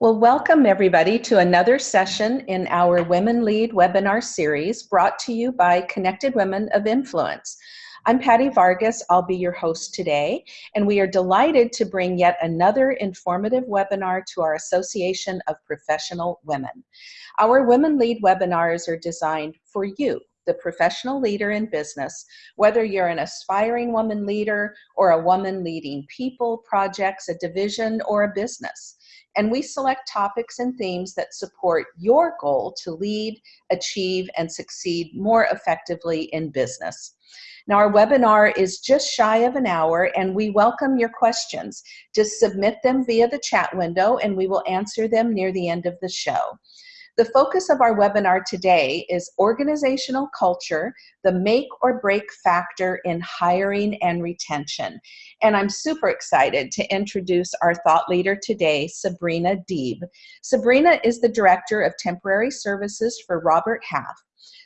Well, welcome everybody to another session in our Women Lead webinar series brought to you by Connected Women of Influence. I'm Patty Vargas, I'll be your host today, and we are delighted to bring yet another informative webinar to our Association of Professional Women. Our Women Lead webinars are designed for you, the professional leader in business, whether you're an aspiring woman leader or a woman leading people, projects, a division, or a business and we select topics and themes that support your goal to lead, achieve, and succeed more effectively in business. Now our webinar is just shy of an hour and we welcome your questions. Just submit them via the chat window and we will answer them near the end of the show. The focus of our webinar today is organizational culture, the make or break factor in hiring and retention. And I'm super excited to introduce our thought leader today, Sabrina Deeb. Sabrina is the Director of Temporary Services for Robert Half.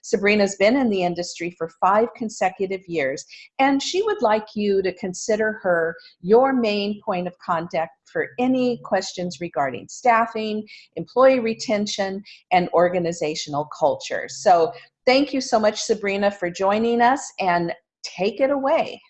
Sabrina's been in the industry for five consecutive years, and she would like you to consider her your main point of contact for any questions regarding staffing, employee retention, and organizational culture. So thank you so much, Sabrina, for joining us, and take it away.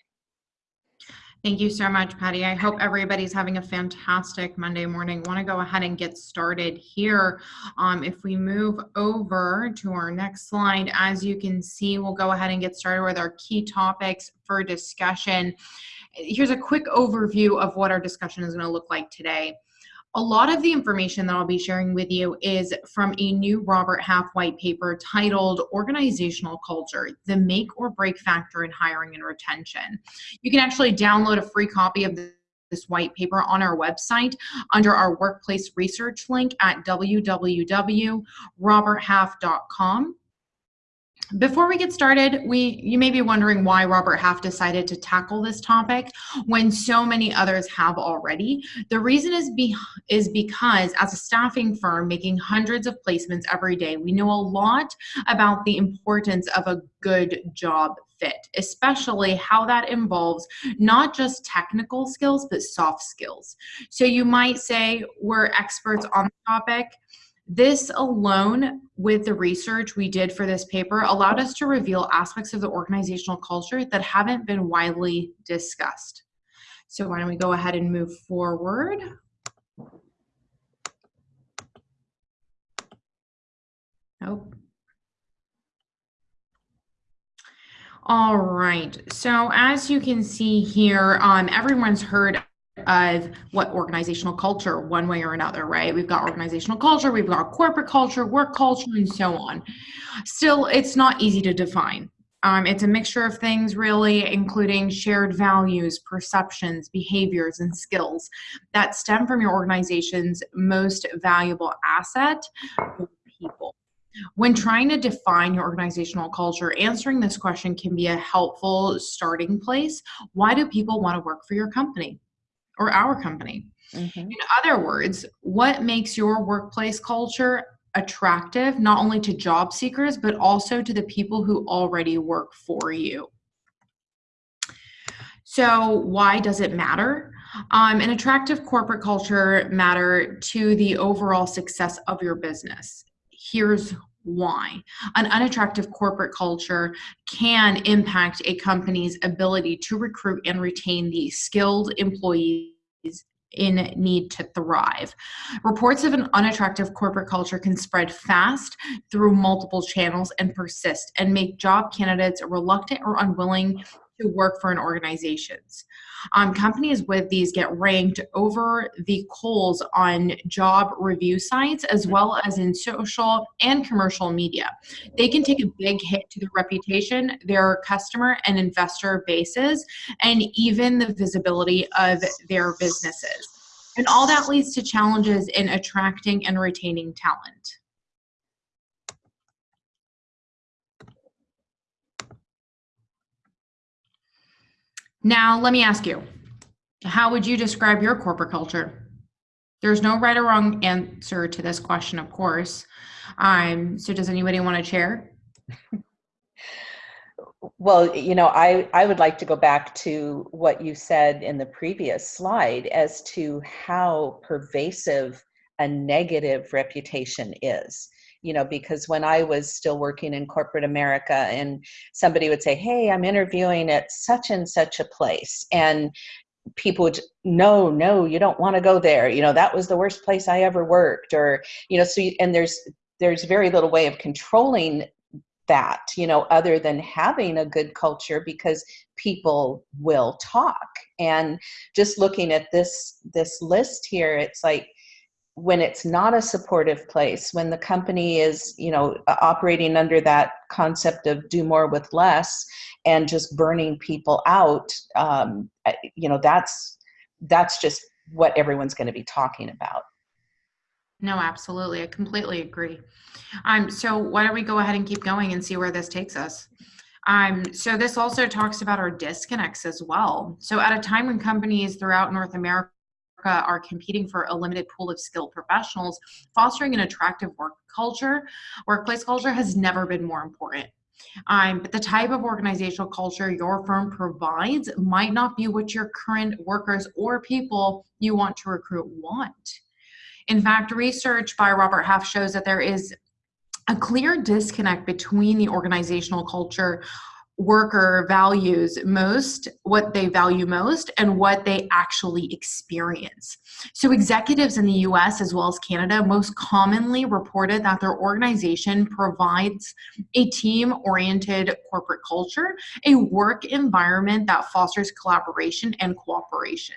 Thank you so much, Patty. I hope everybody's having a fantastic Monday morning. Want to go ahead and get started here. Um, if we move over to our next slide, as you can see, we'll go ahead and get started with our key topics for discussion. Here's a quick overview of what our discussion is going to look like today. A lot of the information that I'll be sharing with you is from a new Robert Half white paper titled Organizational Culture, the Make or Break Factor in Hiring and Retention. You can actually download a free copy of this white paper on our website under our workplace research link at www.roberthalf.com. Before we get started, we you may be wondering why Robert Half decided to tackle this topic when so many others have already. The reason is be, is because as a staffing firm making hundreds of placements every day, we know a lot about the importance of a good job fit, especially how that involves not just technical skills but soft skills. So you might say we're experts on the topic this alone, with the research we did for this paper, allowed us to reveal aspects of the organizational culture that haven't been widely discussed. So why don't we go ahead and move forward. Nope. All right, so as you can see here, um, everyone's heard of what organizational culture one way or another right we've got organizational culture we've got corporate culture work culture and so on still it's not easy to define um, it's a mixture of things really including shared values perceptions behaviors and skills that stem from your organization's most valuable asset people when trying to define your organizational culture, answering this question can be a helpful starting place. Why do people want to work for your company? Or our company. Mm-hmm. In other words, what makes your workplace culture attractive not only to job seekers, but also to the people who already work for you? So, why does it matter? Um, an attractive corporate culture matter to the overall success of your business. Here's why. An unattractive corporate culture can impact a company's ability to recruit and retain the skilled employees in need to thrive. Reports of an unattractive corporate culture can spread fast through multiple channels and persist and make job candidates reluctant or unwilling to work for an organizations. Um, companies with these get ranked over the coals on job review sites as well as in social and commercial media. They can take a big hit to their reputation, their customer and investor bases, and even the visibility of their businesses. And all that leads to challenges in attracting and retaining talent. Now, let me ask you, how would you describe your corporate culture? There's no right or wrong answer to this question, of course. Um, so does anybody want to share? Well, you know, I, I would like to go back to what you said in the previous slide as to how pervasive a negative reputation is you know because when i was still working in corporate america and somebody would say hey i'm interviewing at such and such a place and people would no no you don't want to go there you know that was the worst place i ever worked or you know so you, and there's there's very little way of controlling that you know other than having a good culture because people will talk. And just looking at this this list here it's like when it's not a supportive place when the company is you know operating under that concept of do more with less and just burning people out um, you know that's that's just what everyone's going to be talking about. No absolutely. I completely agree. Um, so why don't we go ahead and keep going and see where this takes us? Um, so this also talks about our disconnects as well. So at a time when companies throughout north america are competing for a limited pool of skilled professionals, fostering an attractive work culture, workplace culture has never been more important. Um, but the type of organizational culture your firm provides might not be what your current workers or people you want to recruit want. In fact, research by Robert Half shows that there is a clear disconnect between the organizational culture worker values most, what they value most, and what they actually experience. So, executives in the US as well as Canada most commonly reported that their organization provides a team oriented corporate culture, a work environment that fosters collaboration and cooperation.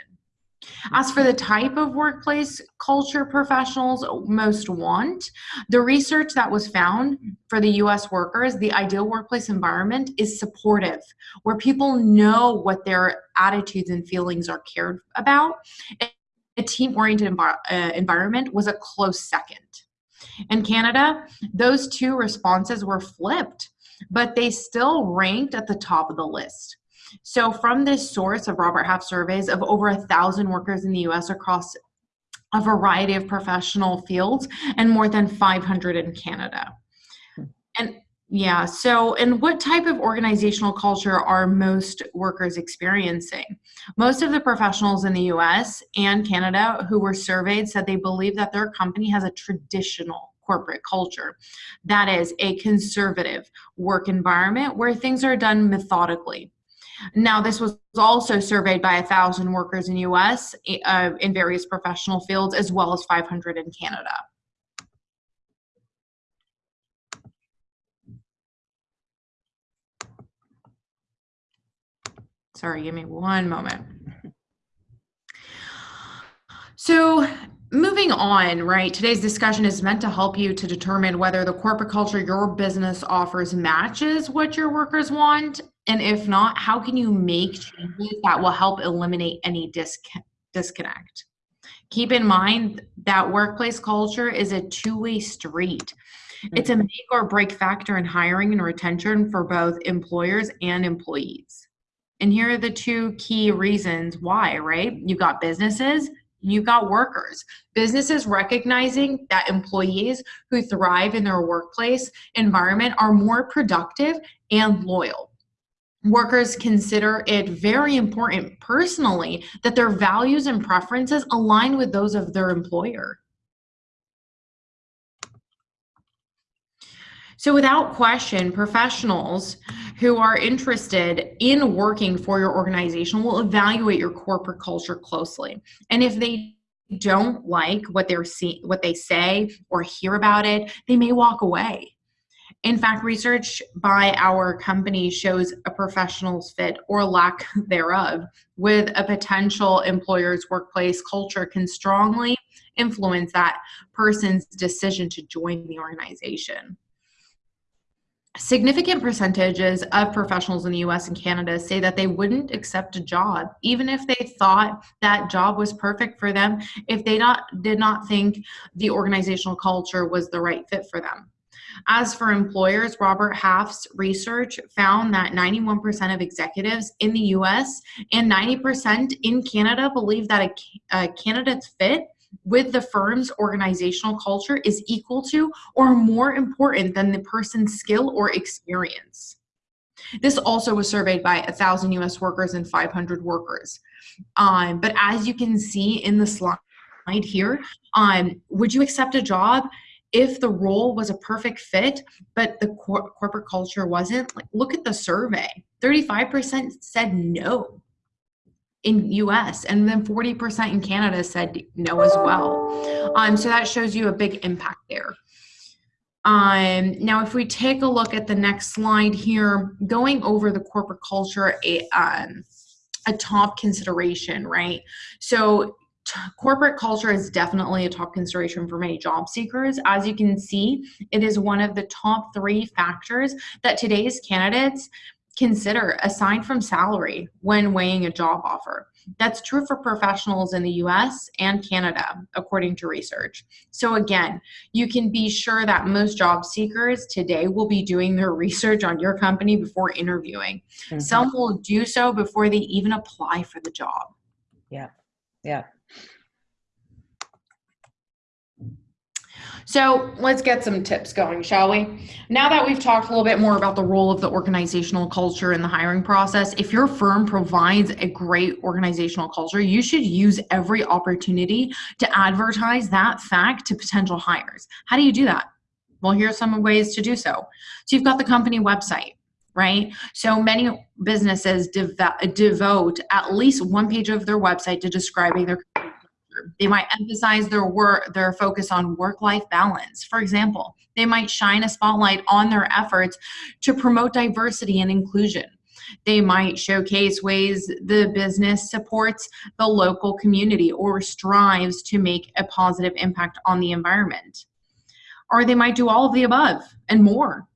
As for the type of workplace culture professionals most want, the research that was found for the US workers, the ideal workplace environment is supportive, where people know what their attitudes and feelings are cared about. A team oriented uh, environment was a close second. In Canada, those two responses were flipped, but they still ranked at the top of the list. So, from this source of Robert Half surveys of over a thousand workers in the US across a variety of professional fields and more than 500 in Canada. Hmm. And yeah, so and what type of organizational culture are most workers experiencing? Most of the professionals in the US and Canada who were surveyed said they believe that their company has a traditional corporate culture. That is a conservative work environment where things are done methodically. Now, this was also surveyed by a thousand workers in U.S. Uh, in various professional fields, as well as 500 in Canada. Sorry, give me one moment. So, moving on, right? Today's discussion is meant to help you to determine whether the corporate culture your business offers matches what your workers want and if not, how can you make changes that will help eliminate any disconnect? Keep in mind that workplace culture is a two way street. It's a mm-hmm. make or break factor in hiring and retention for both employers and employees. And here are the two key reasons why, right? You've got businesses, you've got workers. Businesses recognizing that employees who thrive in their workplace environment are more productive and loyal workers consider it very important personally that their values and preferences align with those of their employer. So, without question, professionals who are interested in working for your organization will evaluate your corporate culture closely. And if they don't like what they're see what they say or hear about it, they may walk away. In fact, research by our company shows a professional's fit or lack thereof with a potential employer's workplace culture can strongly influence that person's decision to join the organization. Significant percentages of professionals in the US and Canada say that they wouldn't accept a job, even if they thought that job was perfect for them, if they not, did not think the organizational culture was the right fit for them. As for employers, Robert Half's research found that 91% of executives in the US and 90% in Canada believe that a, a candidate's fit with the firm's organizational culture is equal to or more important than the person's skill or experience. This also was surveyed by 1,000 US workers and 500 workers. Um, but as you can see in the slide, here. Um, would you accept a job if the role was a perfect fit, but the cor- corporate culture wasn't? Like, look at the survey. 35% said no in US and then 40% in Canada said no as well. Um, so that shows you a big impact there. Um, now, if we take a look at the next slide here, going over the corporate culture, a, um, a top consideration, right? So corporate culture is definitely a top consideration for many job seekers. As you can see, it is one of the top three factors that today's candidates consider aside from salary when weighing a job offer. That's true for professionals in the US and Canada, according to research. So, again, you can be sure that most job seekers today will be doing their research on your company before interviewing. Mm-hmm. Some will do so before they even apply for the job. Yeah, yeah. So let's get some tips going, shall we? Now that we've talked a little bit more about the role of the organizational culture in the hiring process, if your firm provides a great organizational culture, you should use every opportunity to advertise that fact to potential hires. How do you do that? Well, here are some ways to do so. So you've got the company website right? So many businesses devote at least one page of their website to describing their they might emphasize their work, their focus on work-life balance. For example, they might shine a spotlight on their efforts to promote diversity and inclusion. They might showcase ways the business supports the local community or strives to make a positive impact on the environment. Or they might do all of the above and more.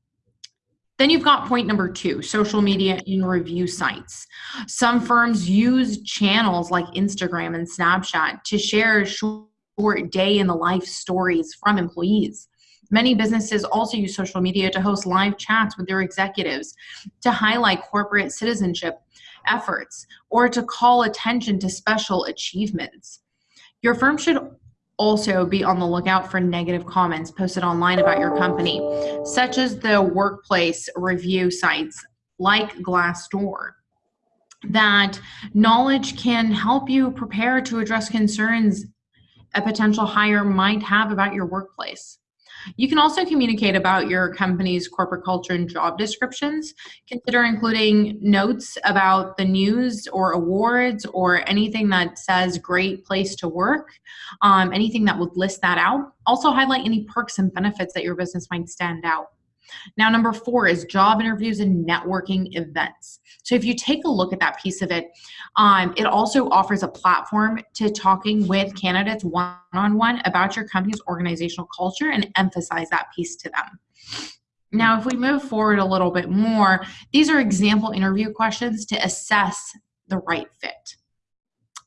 Then you've got point number two social media and review sites. Some firms use channels like Instagram and Snapchat to share short day in the life stories from employees. Many businesses also use social media to host live chats with their executives to highlight corporate citizenship efforts or to call attention to special achievements. Your firm should also be on the lookout for negative comments posted online about your company, such as the workplace review sites like Glassdoor. That knowledge can help you prepare to address concerns a potential hire might have about your workplace. You can also communicate about your company's corporate culture and job descriptions. Consider including notes about the news or awards or anything that says great place to work, um, anything that would list that out. Also, highlight any perks and benefits that your business might stand out. Now, number four is job interviews and networking events. So, if you take a look at that piece of it, um, it also offers a platform to talking with candidates one on one about your company's organizational culture and emphasize that piece to them. Now, if we move forward a little bit more, these are example interview questions to assess the right fit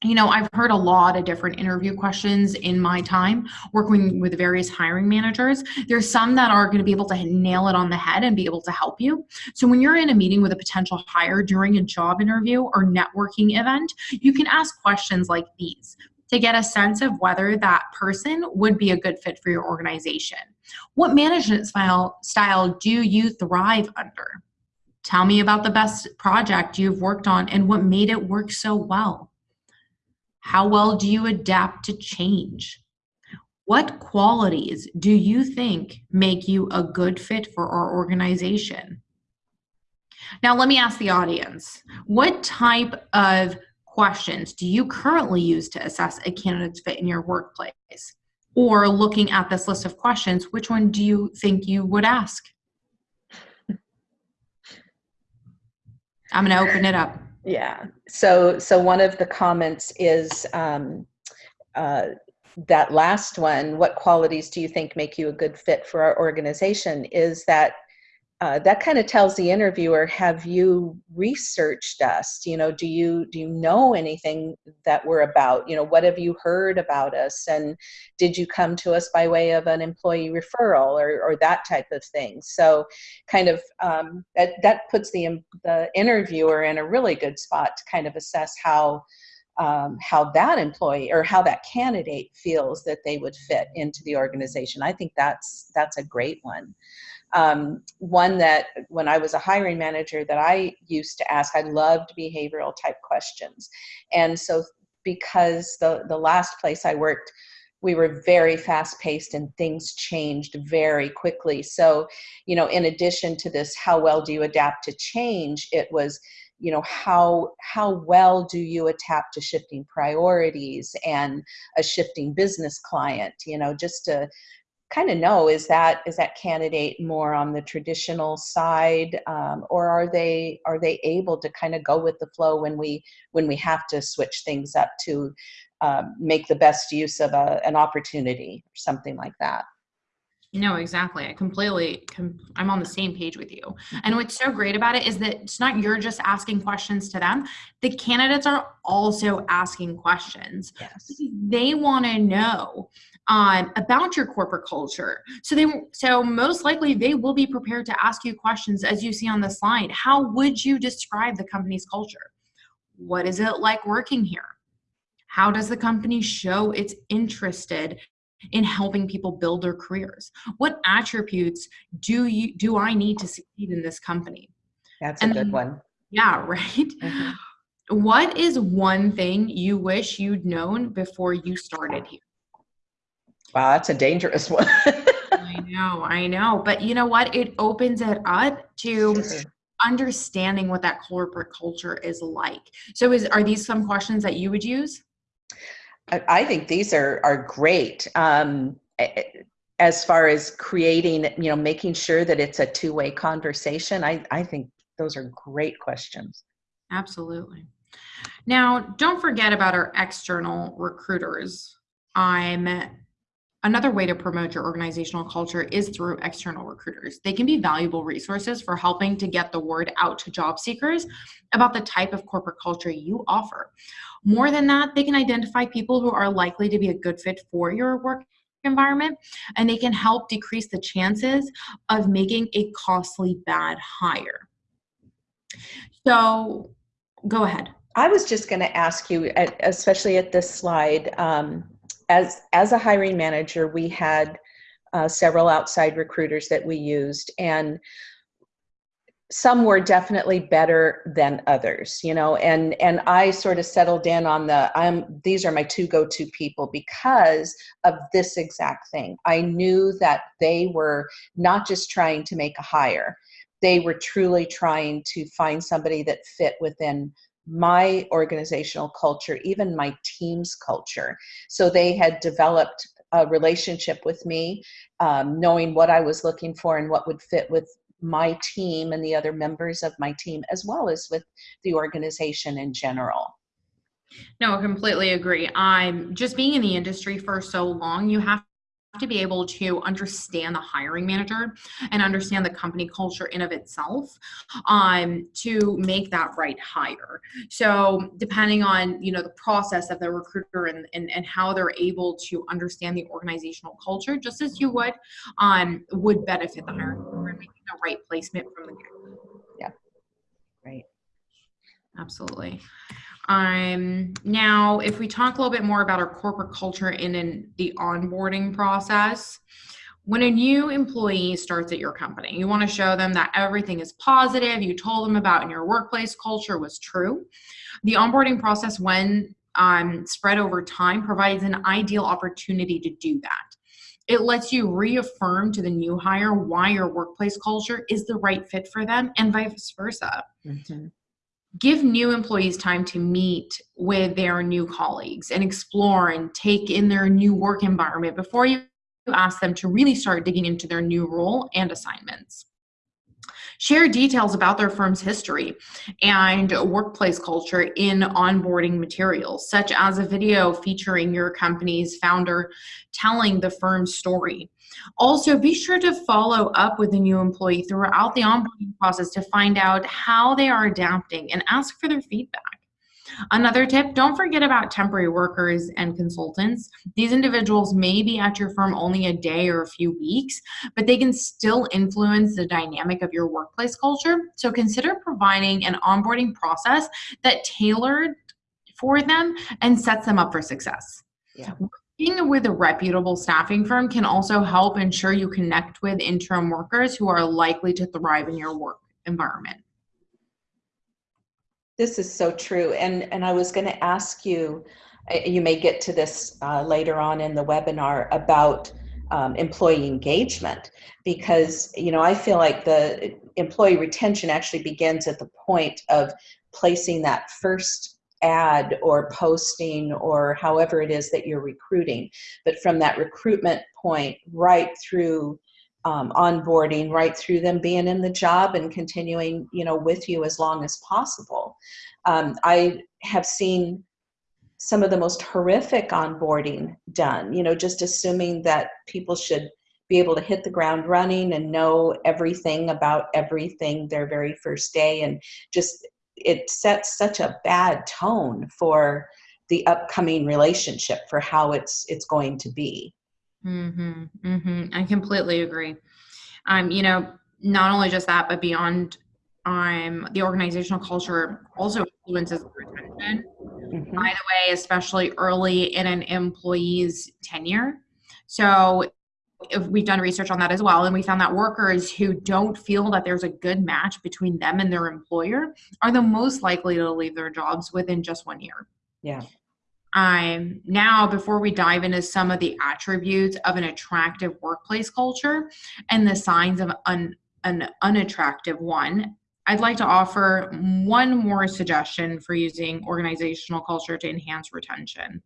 you know, I've heard a lot of different interview questions in my time working with various hiring managers. There's some that are going to be able to nail it on the head and be able to help you. So when you're in a meeting with a potential hire during a job interview or networking event, you can ask questions like these to get a sense of whether that person would be a good fit for your organization. What management style style do you thrive under? Tell me about the best project you've worked on and what made it work so well. How well do you adapt to change? What qualities do you think make you a good fit for our organization? Now, let me ask the audience what type of questions do you currently use to assess a candidate's fit in your workplace? Or looking at this list of questions, which one do you think you would ask? I'm going to open it up. Yeah. So so one of the comments is um, uh, that last one. What qualities do you think make you a good fit for our organization? Is that uh, that kind of tells the interviewer have you researched us? You know do you do you know anything that we're about? You know what have you heard about us? And did you come to us by way of an employee referral or, or that type of thing? So kind of um, that, that puts the, the interviewer in a really good spot to kind of assess how um, how that employee or how that candidate feels that they would fit into the organization. I think that's that's a great one um, one that when I was a hiring manager that I used to ask, I loved behavioral type questions. And so because the, the last place I worked we were very fast paced and things changed very quickly. So, you know, in addition to this, how well do you adapt to change? It was, you know, how how well do you adapt to shifting priorities and a shifting business client? You know, just to kind of know is that is that candidate more on the traditional side um, or are they are they able to kind of go with the flow when we when we have to switch things up to um, make the best use of a, an opportunity or something like that no, exactly. I completely, com- I'm on the same page with you. And what's so great about it is that it's not you're just asking questions to them. The candidates are also asking questions. yes They want to know um, about your corporate culture. So they, so most likely they will be prepared to ask you questions as you see on the slide. How would you describe the company's culture? What is it like working here? How does the company show it's interested in helping people build their careers? What attributes do you do I need to succeed in this company? that's a And good one Yeah, right. Mhm. What is one thing you wish you'd known before you started here? Wow that's a dangerous one I know, I know. But you know what? It opens it up to understanding what that corporate culture is like. So is are these some questions that you would use? I, think these are are great. Um, as far as creating, you know, making sure that it's a two way conversation, I I think those are great questions. Absolutely. Now, don't forget about our external recruiters. I'm another way to promote your organizational culture is through external recruiters. They can be valuable resources for helping to get the word out to job seekers about the type of corporate culture you offer. More than that, they can identify people who are likely to be a good fit for your work environment and they can help decrease the chances of making a costly bad hire. So, go ahead. I was just going to ask you, especially at this slide, um, as as a hiring manager, we had uh, several outside recruiters that we used, and some were definitely better than others, you know. And and I sort of settled in on the I'm these are my two go-to people because of this exact thing. I knew that they were not just trying to make a hire; they were truly trying to find somebody that fit within my organizational culture, even my team's culture. So they had developed a relationship with me, um, knowing what I was looking for and what would fit with my team and the other members of my team, as well as with the organization in general. No, I completely agree. I'm just being in the industry for so long, you have to be able to understand the hiring manager and understand the company culture in of itself um, to make that right hire so depending on you know the process of the recruiter and, and, and how they're able to understand the organizational culture just as you would um, would benefit the hiring and making the right placement from the get Right. Absolutely. Um, now, if we talk a little bit more about our corporate culture in, in the onboarding process, when a new employee starts at your company, you want to show them that everything is positive, you told them about in your workplace culture was true. The onboarding process, when um, spread over time, provides an ideal opportunity to do that. It lets you reaffirm to the new hire why your workplace culture is the right fit for them and vice versa Mhm. Give new employees time to meet with their new colleagues and explore and take in their new work environment before you ask them to really start digging into their new role and assignments. Share details about their firm's history and workplace culture in onboarding materials, such as a video featuring your company's founder telling the firm's story. Also, be sure to follow up with the new employee throughout the onboarding process to find out how they are adapting and ask for their feedback. Another tip don't forget about temporary workers and consultants. These individuals may be at your firm only a day or a few weeks, but they can still influence the dynamic of your workplace culture. So consider providing an onboarding process that tailored for them and sets them up for success. Yeah. Working with a reputable staffing firm can also help ensure you connect with interim workers who are likely to thrive in your work environment. This is so true. And and I was going to ask you you may get to this uh, later on in the webinar about um, employee engagement because you know I feel like the employee retention actually begins at the point of placing that first ad or posting or however it is that you're recruiting but from that recruitment point right through um, onboarding right through them being in the job and continuing you know with you as long as possible um, i have seen some of the most horrific onboarding done you know just assuming that people should be able to hit the ground running and know everything about everything their very first day. And just it sets such a bad tone for the upcoming relationship for how it's it's going to be. Mm-hmm, mm-hmm. i completely agree. Um you know not only just that but beyond um the organizational culture also influences retention mm-hmm. by the way especially early in an employee's tenure. So if we've done research on that as well and we found that workers who don't feel that there's a good match between them and their employer are the most likely to leave their jobs within just one year. Yeah. Um, now before we dive into some of the attributes of an attractive workplace culture and the signs of an, an unattractive one i'd like to offer one more suggestion for using organizational culture to enhance retention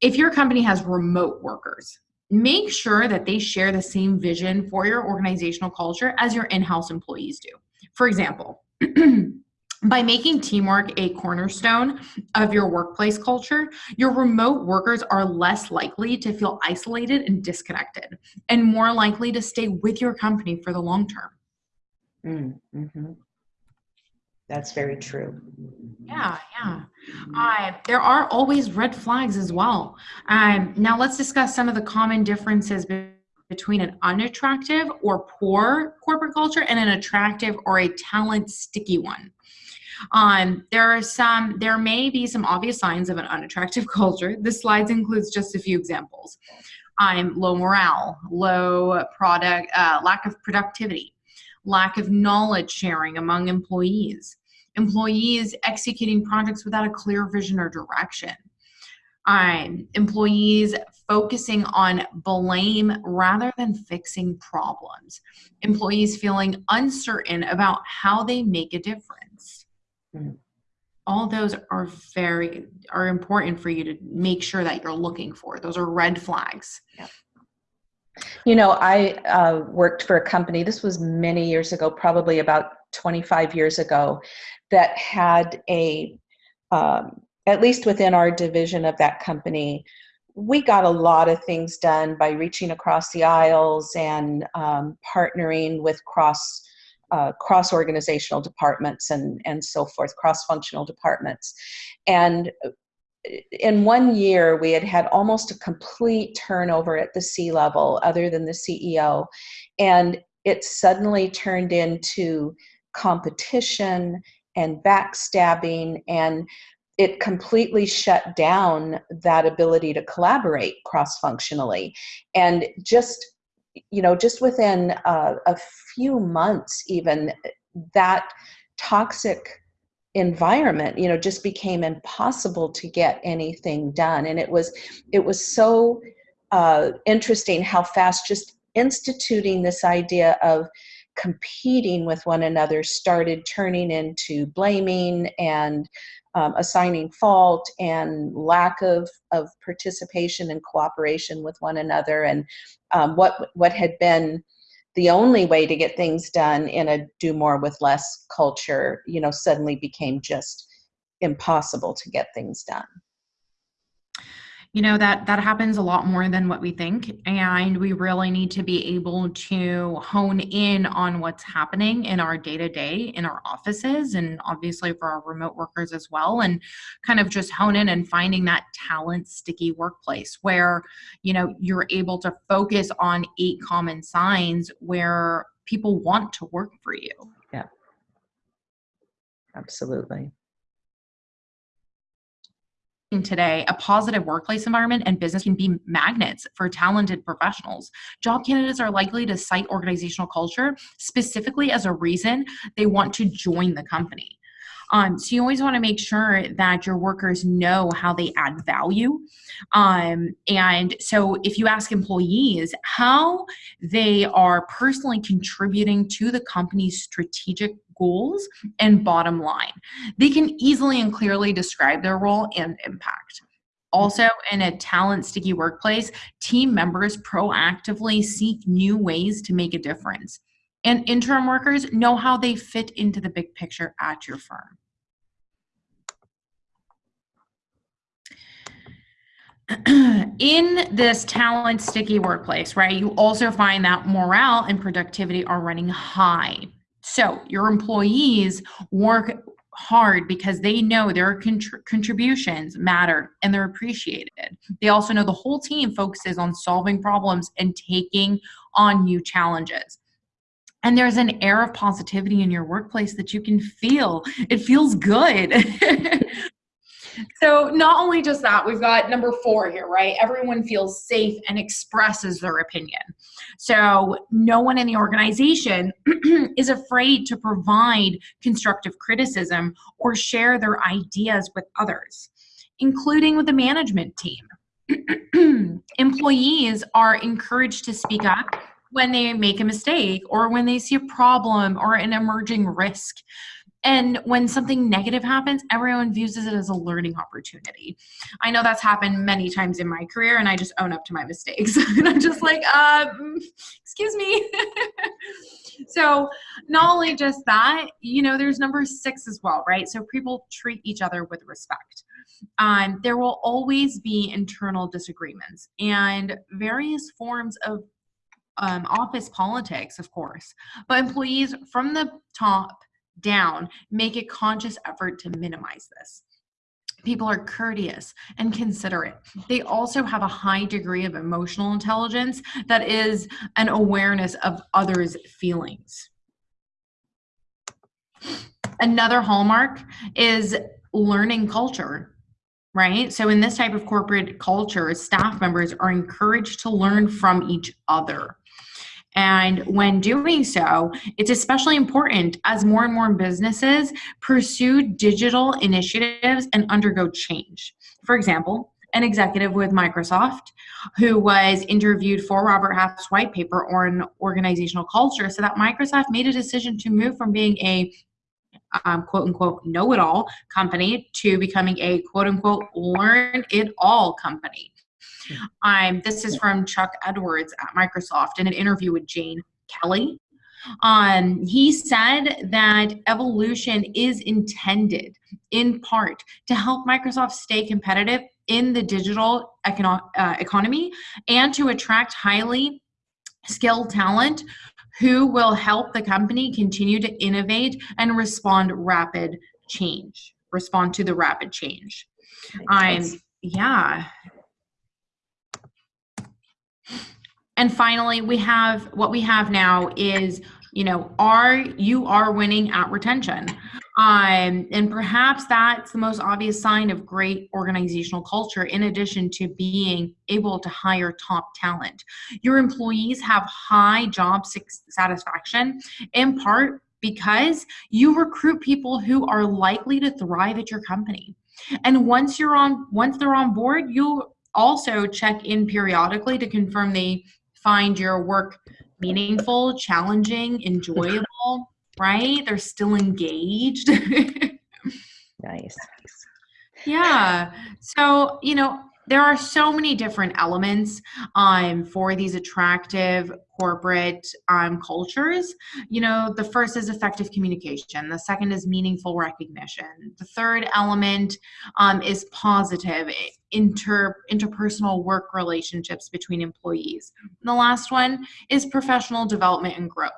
if your company has remote workers make sure that they share the same vision for your organizational culture as your in-house employees do. For example, by making teamwork a cornerstone of your workplace culture, your remote workers are less likely to feel isolated and disconnected and more likely to stay with your company for the long term. Mm -hmm. That's very true. Yeah, yeah. Uh, there are always red flags as well. Um, now let's discuss some of the common differences between an unattractive or poor corporate culture and an attractive or a talent sticky one. Um, there are some, there may be some obvious signs of an unattractive culture. This slides includes just a few examples. Um, low morale, low product, uh, lack of productivity, lack of knowledge sharing among employees, employees executing projects without a clear vision or direction, um, employees focusing on blame rather than fixing problems, employees feeling uncertain about how they make a difference. Mm. All those are very are important for you to make sure that you're looking for. Those are red flags. Yeah. You know, I uh, worked for a company, this was many years ago, probably about 25 years ago, that had a, um, at least within our division of that company, we got a lot of things done by reaching across the aisles and um, partnering with cross uh, cross organizational departments and and so forth, cross functional departments, and in one year, we had had almost a complete turnover at the C level, other than the CEO, and it suddenly turned into competition and backstabbing, and it completely shut down that ability to collaborate cross functionally. And just, you know, just within a, a few months, even that toxic environment you know just became impossible to get anything done. And it was it was so uh, interesting how fast just instituting this idea of competing with one another started turning into blaming and um, assigning fault and lack of, of participation and cooperation with one another. And um, what what had been the only way to get things done in a do more with less culture, you know, suddenly became just impossible to get things done you know that that happens a lot more than what we think and we really need to be able to hone in on what's happening in our day to day in our offices and obviously for our remote workers as well and kind of just hone in and finding that talent sticky workplace where you know you're able to focus on eight common signs where people want to work for you. Yeah. Absolutely today, a positive workplace environment and business can be magnets for talented professionals. Job candidates are likely to cite organizational culture specifically as a reason they want to join the company. Um, so you always want to make sure that your workers know how they add value. Um, and so if you ask employees how they are personally contributing to the company's strategic goals and bottom line, they can easily and clearly describe their role and impact. Also, in a talent sticky workplace, team members proactively seek new ways to make a difference. And interim workers know how they fit into the big picture at your firm. in this talent sticky workplace, right, you also find that morale and productivity are running high. So your employees work hard because they know their contr- contributions matter and they're appreciated. They also know the whole team focuses on solving problems and taking on new challenges. And there's an air of positivity in your workplace that you can feel. It feels good. so not only just that we've got number four here right? Everyone feels safe and expresses their opinion. So no one in the organization is afraid to provide constructive criticism or share their ideas with others including with the management team. Employees are encouraged to speak up when they make a mistake or when they see a problem or an emerging risk and when something negative happens, everyone views it as a learning opportunity. I know that's happened many times in my career, and I just own up to my mistakes. and I'm just like, um, excuse me. so, not only just that, you know, there's number six as well, right? So, people treat each other with respect. Um, there will always be internal disagreements and various forms of um, office politics, of course, but employees from the top down, make a conscious effort to minimize this. People are courteous and considerate. They also have a high degree of emotional intelligence that is an awareness of others' feelings. Another hallmark is learning culture, right? So, in this type of corporate culture, staff members are encouraged to learn from each other. And when doing so, it's especially important as more and more businesses pursue digital initiatives and undergo change. For example, an executive with Microsoft who was interviewed for Robert Half's white paper on organizational culture so that Microsoft made a decision to move from being a um, quote unquote know it all company to becoming a quote unquote learn it all company. Um, this is from Chuck Edwards at Microsoft in an interview with Jane Kelly. Um, he said that evolution is intended in part to help Microsoft stay competitive in the digital econo- uh, economy and to attract highly skilled talent who will help the company continue to innovate and respond rapid change respond to the rapid change. Um, yeah and finally we have what we have now is you know are you are winning at retention. Um, and perhaps that's the most obvious sign of great organizational culture in addition to being able to hire top talent. Your employees have high job satisfaction in part because you recruit people who are likely to thrive at your company. And once you're on once they're on board you'll also check in periodically to confirm they find your work meaningful, challenging, enjoyable, right? They're still engaged. nice. Yeah. So, you know, there are so many different elements um, for these attractive corporate um, cultures. You know, the first is effective communication, the second is meaningful recognition, the third element um, is positive inter interpersonal work relationships between employees. And the last one is professional development and growth.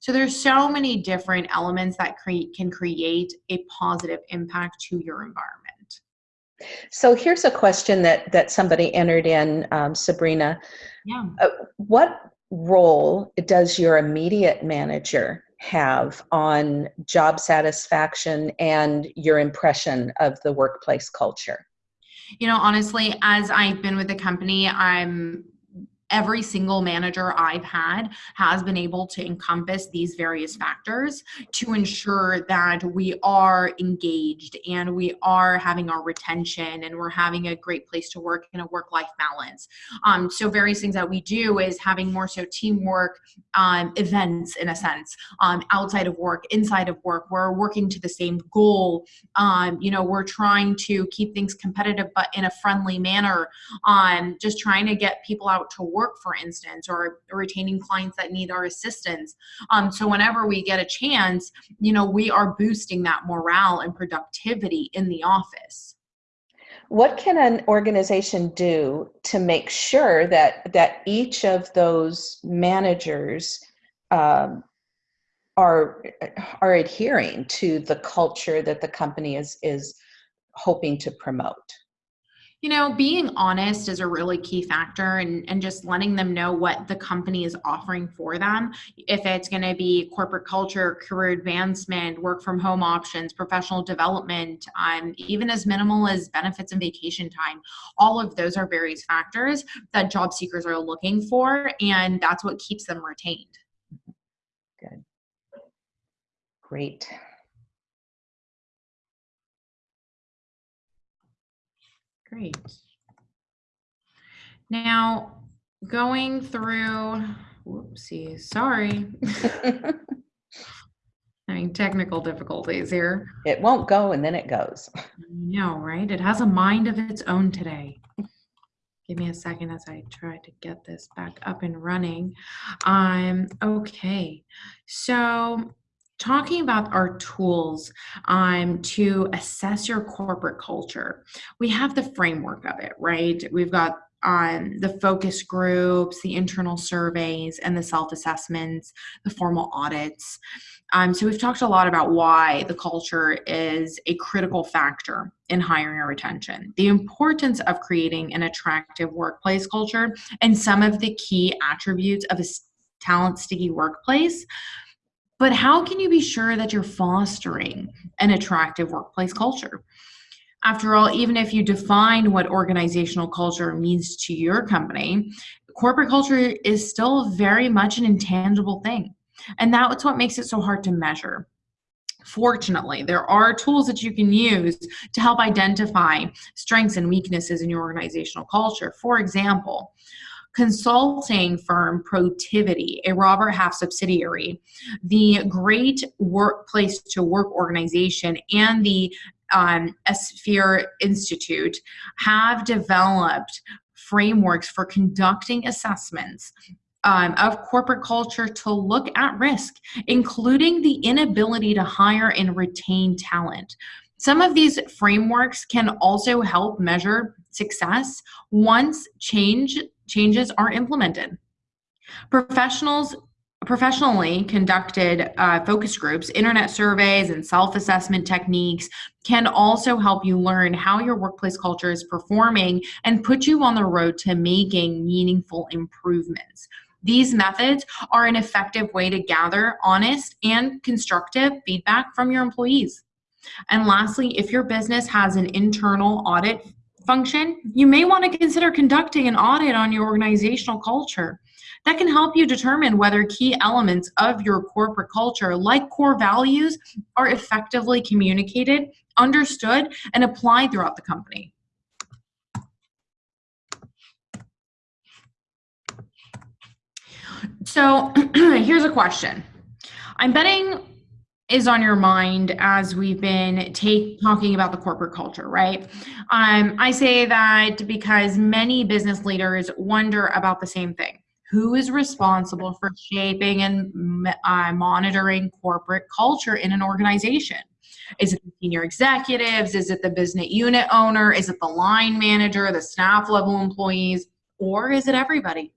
So there's so many different elements that create can create a positive impact to your environment. So here's a question that that somebody entered in, um, Sabrina. Yeah. Uh, what role does your immediate manager have on job satisfaction and your impression of the workplace culture? You know, honestly, as I've been with the company, I'm every single manager I've had has been able to encompass these various factors to ensure that we are engaged and we are having our retention and we're having a great place to work and a work life balance. Um, so, various things that we do is having more so teamwork um, events in a sense um, outside of work, inside of work. We're working to the same goal. Um, you know, we're trying to keep things competitive but in a friendly manner. Um, just trying to get people out to work work, for instance, or, retaining clients that need our assistance. Um, so whenever we get a chance, you know, we are boosting that morale and productivity in the office. What can an organization do to make sure that that each of those managers um, are are adhering to the culture that the company is is hoping to promote? You know being honest is a really key factor and, and just letting them know what the company is offering for them. If it's going to be corporate culture career advancement work from home options professional development um, even as minimal as benefits and vacation time all of those are various factors that job seekers are looking for and that's what keeps them retained. Good. Great Great. Now, going through, whoopsie, sorry. Having technical difficulties here. It won't go and then it goes. No, right? It has a mind of its own today. Give me a second as I try to get this back up and running. Um, okay, so talking about our tools um, to assess your corporate culture, we have the framework of it, right? We've got um, the focus groups, the internal surveys, and the self assessments, the formal audits. Um, so, we've talked a lot about why the culture is a critical factor in hiring or retention, the importance of creating an attractive workplace culture, and some of the key attributes of a talent sticky workplace but how can you be sure that you're fostering an attractive workplace culture? After all, even if you define what organizational culture means to your company, corporate culture is still very much an intangible thing. And that's what makes it so hard to measure. Fortunately, there are tools that you can use to help identify strengths and weaknesses in your organizational culture. For example, consulting firm Protiviti, a Robert Half subsidiary, the Great Workplace to Work organization, and the um, Ethisphere Institute have developed frameworks for conducting assessments um, of corporate culture to look at risk, including the inability to hire and retain talent. Some of these frameworks can also help measure success once change changes are implemented. Professionals professionally conducted uh, focus groups, internet surveys, and self assessment techniques can also help you learn how your workplace culture is performing and put you on the road to making meaningful improvements. These methods are an effective way to gather honest and constructive feedback from your employees. And lastly, if your business has an internal audit function, you may want to consider conducting an audit on your organizational culture. That can help you determine whether key elements of your corporate culture, like core values, are effectively communicated, understood, and applied throughout the company. So here's a question. I'm betting is on your mind as we've been take, talking about the corporate culture, right? Um, I say that because many business leaders wonder about the same thing. Who is responsible for shaping and uh, monitoring corporate culture in an organization? Is it the senior executives? Is it the business unit owner? Is it the line manager, the staff level employees? Or is it everybody?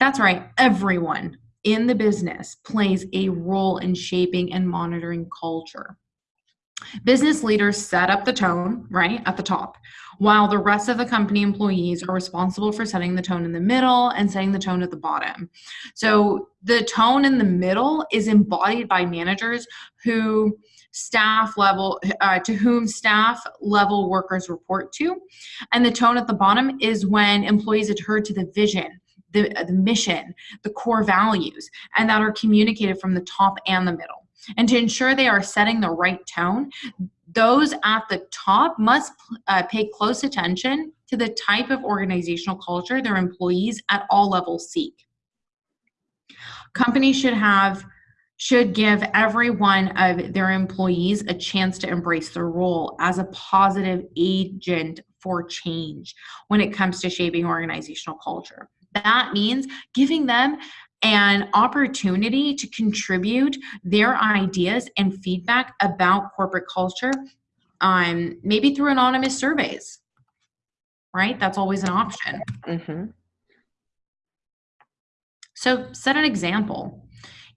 That's right, everyone in the business plays a role in shaping and monitoring culture. Business leaders set up the tone, right, at the top, while the rest of the company employees are responsible for setting the tone in the middle and setting the tone at the bottom. So the tone in the middle is embodied by managers who staff level uh, to whom staff level workers report to and the tone at the bottom is when employees adhere to the vision the, the mission, the core values, and that are communicated from the top and the middle. And to ensure they are setting the right tone, those at the top must uh, pay close attention to the type of organizational culture their employees at all levels seek. Companies should have should give every one of their employees a chance to embrace their role as a positive agent for change when it comes to shaping organizational culture. That means giving them an opportunity to contribute their ideas and feedback about corporate culture, um, maybe through anonymous surveys, right? That's always an option. Mm-hmm. So set an example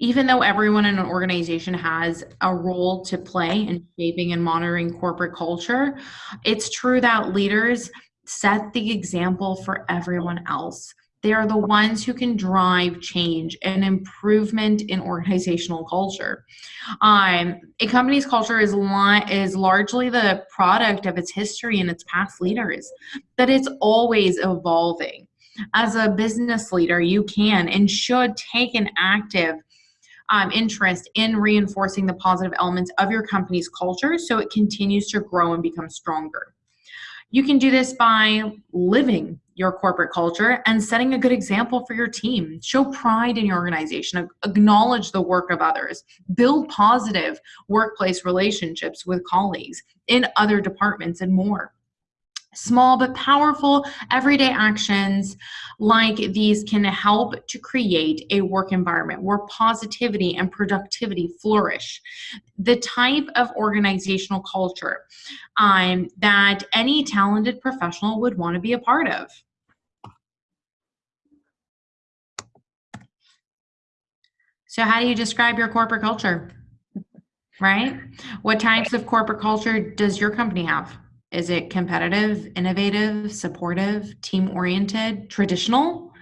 even though everyone in an organization has a role to play in shaping and monitoring corporate culture, it's true that leaders set the example for everyone else. They are the ones who can drive change and improvement in organizational culture. Um, a company's culture is, li- is largely the product of its history and its past leaders, that it's always evolving. As a business leader, you can and should take an active um, interest in reinforcing the positive elements of your company's culture so it continues to grow and become stronger. You can do this by living your corporate culture and setting a good example for your team. Show pride in your organization, acknowledge the work of others, build positive workplace relationships with colleagues in other departments, and more. Small but powerful everyday actions like these can help to create a work environment where positivity and productivity flourish. The type of organizational culture um, that any talented professional would want to be a part of. So, how do you describe your corporate culture? Right? What types of corporate culture does your company have? Is it competitive, innovative, supportive, team oriented, traditional?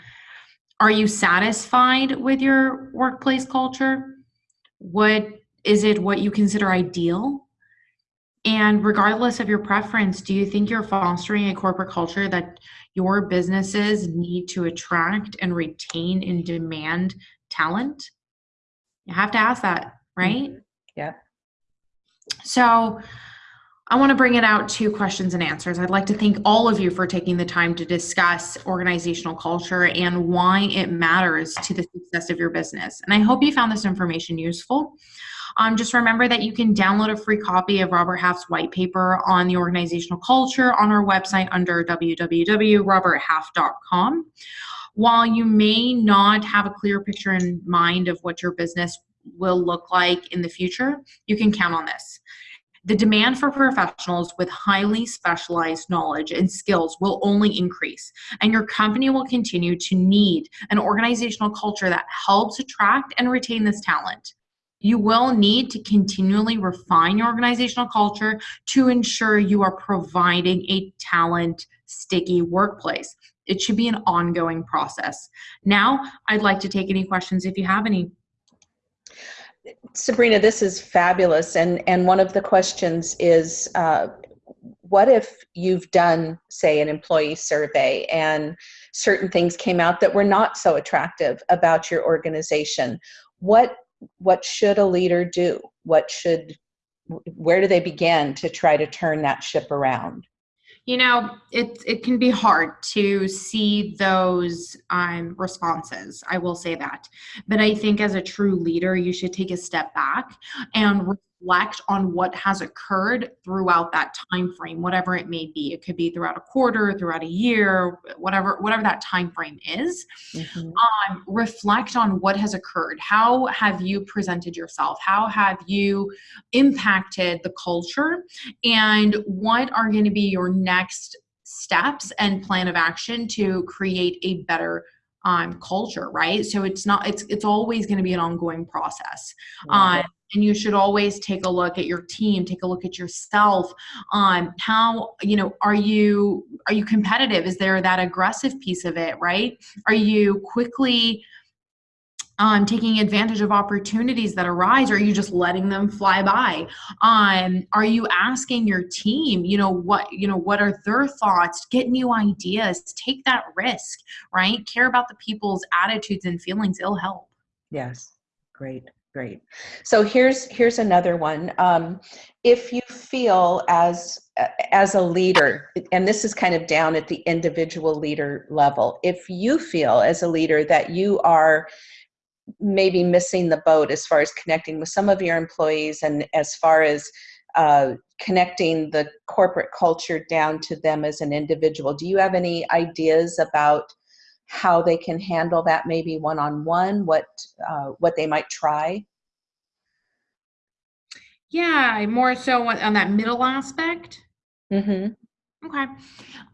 Are you satisfied with your workplace culture? What is it what you consider ideal? And regardless of your preference, do you think you're fostering a corporate culture that your businesses need to attract and retain and demand talent? You have to ask that, right? Mm-hmm. Yeah. So, I want to bring it out to questions and answers. I'd like to thank all of you for taking the time to discuss organizational culture and why it matters to the success of your business. And I hope you found this information useful. Um, just remember that you can download a free copy of Robert Half's white paper on the organizational culture on our website under www.roberthalf.com. While you may not have a clear picture in mind of what your business will look like in the future, you can count on this. The demand for professionals with highly specialized knowledge and skills will only increase, and your company will continue to need an organizational culture that helps attract and retain this talent. You will need to continually refine your organizational culture to ensure you are providing a talent sticky workplace. It should be an ongoing process. Now, I'd like to take any questions if you have any. Sabrina, this is fabulous. And, and one of the questions is uh, what if you've done, say, an employee survey and certain things came out that were not so attractive about your organization? What, what should a leader do? What should, where do they begin to try to turn that ship around? You know it it can be hard to see those um, responses i will say that. But i think as a true leader you should take a step back and reflect on what has occurred throughout that time frame whatever it may be. It could be throughout a quarter throughout a year whatever whatever that time frame is. Mm-hmm. um, reflect on what has occurred. How have you presented yourself? How have you impacted the culture? And what are going to be your next steps and plan of action to create a better um, culture right? So it's not it's it's always going to be an ongoing process. Mm-hmm and you should always take a look at your team take a look at yourself on how you know are you are you competitive? Is there that aggressive piece of it right? Are you quickly um, taking advantage of opportunities that arise or are you just letting them fly by? Um, are you asking your team you know what you know what are their thoughts? Get new ideas. Take that risk right? Care about the people's attitudes and feelings. It'll help. Yes. Great great so here's here's another one um, if you feel as as a leader and this is kind of down at the individual leader level if you feel as a leader that you are maybe missing the boat as far as connecting with some of your employees and as far as uh, connecting the corporate culture down to them as an individual. Do you have any ideas about how they can handle that maybe one-on-one, what, uh, what they might try? Yeah, more so on that middle aspect. Mm-hmm. Okay.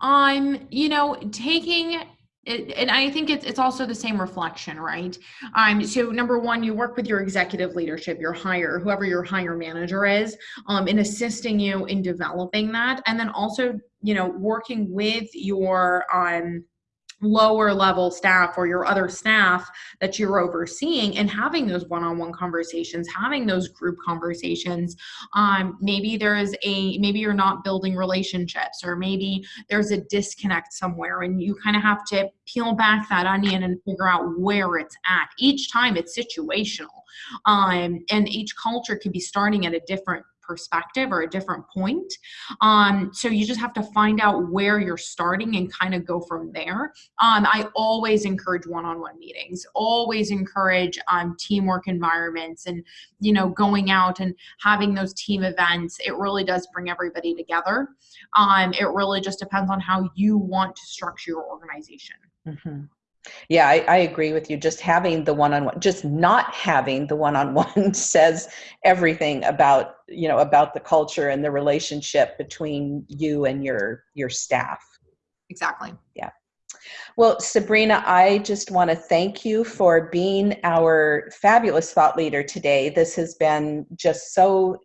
Um, you know, taking it, and I think it's it's also the same reflection, right? Um, so number one, you work with your executive leadership, your hire, whoever your hire manager is, um, in assisting you in developing that, and then also, you know, working with your um lower level staff or your other staff that you're overseeing and having those one-on-one conversations having those group conversations. Um, maybe there is a maybe you're not building relationships or maybe there's a disconnect somewhere and you kind of have to peel back that onion and figure out where it's at. Each time it's situational um, and each culture could be starting at a different perspective or a different point. Um, so you just have to find out where you're starting and kind of go from there. Um, I always encourage one-on-one meetings, always encourage um, teamwork environments and, you know, going out and having those team events. It really does bring everybody together. Um, it really just depends on how you want to structure your organization. Mm -hmm. Yeah, I, I, agree with you. Just having the one-on-one, just not having the one-on-one says everything about you know about the culture and the relationship between you and your your staff. Exactly. Yeah. Well, Sabrina, I just want to thank you for being our fabulous thought leader today. This has been just so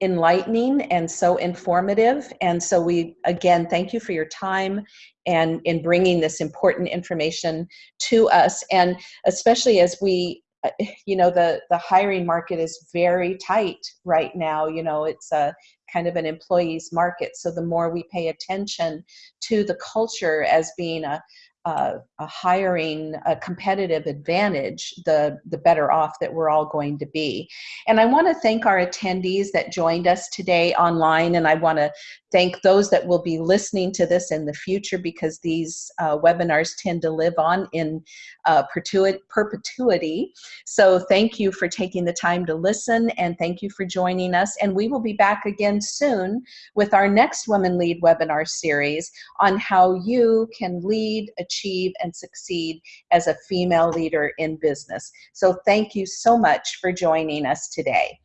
enlightening and so informative. And so we, again, thank you for your time and in bringing this important information to us. And especially as we, uh, you know, the, the hiring market is very tight right now. You know, it's a kind of an employee's market. So the more we pay attention to the culture as being a, uh, a hiring a competitive advantage, the, the better off that we're all going to be. And I want to thank our attendees that joined us today online, and I want to thank those that will be listening to this in the future because these uh, webinars tend to live on in uh, perpetuity. So thank you for taking the time to listen and thank you for joining us. And we will be back again soon with our next Women Lead webinar series on how you can lead, achieve, and succeed as a female leader in business. So thank you so much for joining us today.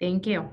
Thank you.